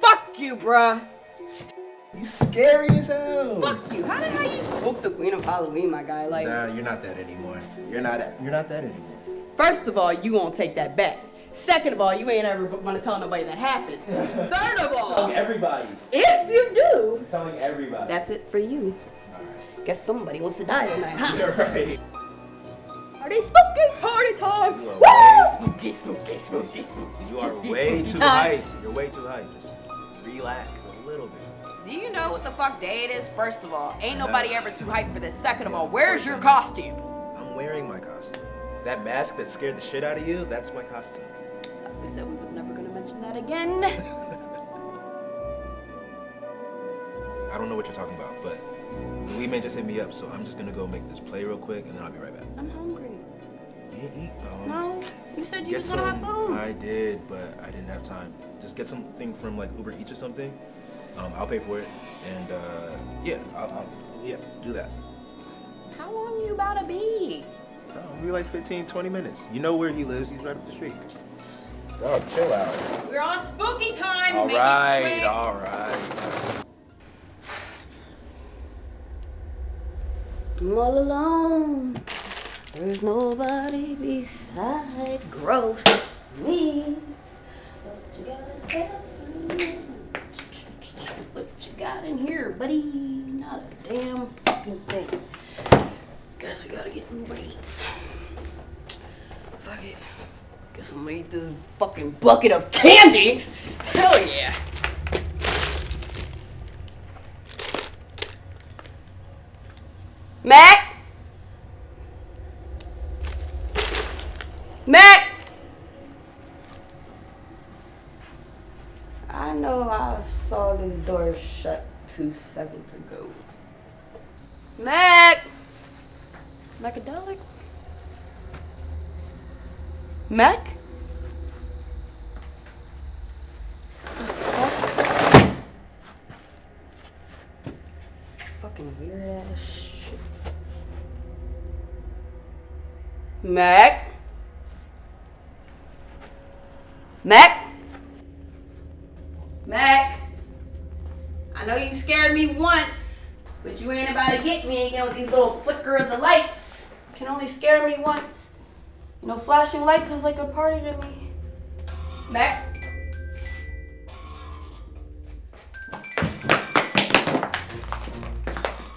Fuck you, bruh. You scary as hell. Fuck you. How the hell you spook the queen of Halloween, my guy? Like, Nah, you're not that anymore. You're not. You're not that anymore. first of all, you won't take that back. Second of all, you ain't ever gonna tell nobody that happened. Third of all, telling everybody. if you do, I'm telling everybody. that's it for you. Guess somebody wants to die tonight, huh? You're right. Party spooky party time! You are Woo! Spooky, spooky, spooky, spooky. You are spooky, way spooky too time. hype. You're way too hype. Just relax a little bit. Do you know what the fuck day it is? First of all, ain't nobody ever too hyped for this. Second of all, where's your costume? I'm wearing my costume. That mask that scared the shit out of you, that's my costume. Uh, we said we was never gonna mention that again. I don't know what you're talking about, but the Lee Man just hit me up, so I'm just gonna go make this play real quick, and then I'll be right back. I'm hungry. You didn't eat? Um, No, you said you Get was gonna some. have food. I did, but I didn't have time. Just get something from like Uber Eats or something. Um, I'll pay for it, and uh, yeah, I'll, I'll yeah do that. How long you about to be? No, it'll be like 15, 20 minutes. You know where he lives? He's right up the street. Dog, chill out. We're on spooky time. All Make it right, quick. all right. I'm all alone. There's nobody beside gross me. What you got in here? Buddy? Not a damn fucking thing. Guess we gotta get Uber Eats. Fuck it. Guess I'm gonna eat this fucking bucket of candy. Hell yeah. Mac? Mac? I know I saw this door shut two seconds ago. Mac? Macadelic? Mac? Fucking weird ass shit. Mac? Mac? Mac? I know you scared me once, but you ain't about to get me again with these little flicker of the lights. Can only scare me once. You know, flashing lights is like a party to me. Mac?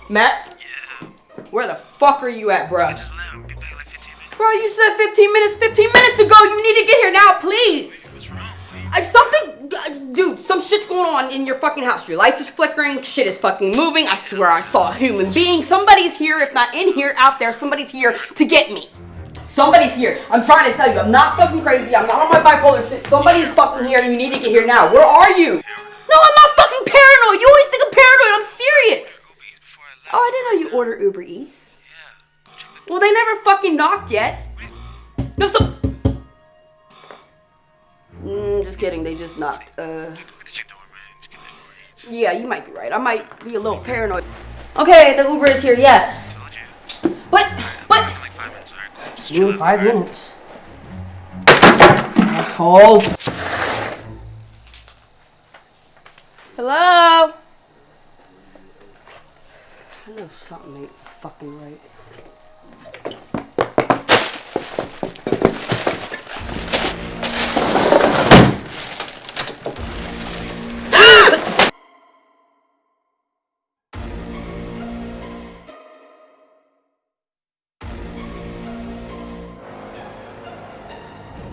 Matt? Yeah. Where the fuck are you at, bro? Bro, you said 15 minutes 15 minutes ago. You need to get here now, please. Some shit's going on in your fucking house. Your lights is flickering, shit is fucking moving. I swear I saw a human being. Somebody's here, if not in here, out there. Somebody's here to get me. Somebody's here. I'm trying to tell you, I'm not fucking crazy. I'm not on my bipolar shit. Somebody is fucking here, and you need to get here now. Where are you? No, I'm not fucking paranoid. You always think I'm paranoid. I'm serious. Oh, I didn't know you order Uber Eats. Well, they never fucking knocked yet. No, stop. Kidding. They just knocked. Uh. Yeah, you might be right. I might be a little paranoid. Okay, the Uber is here. Yes. But, but. You in five minutes. Asshole. Hello. I know something ain't fucking right.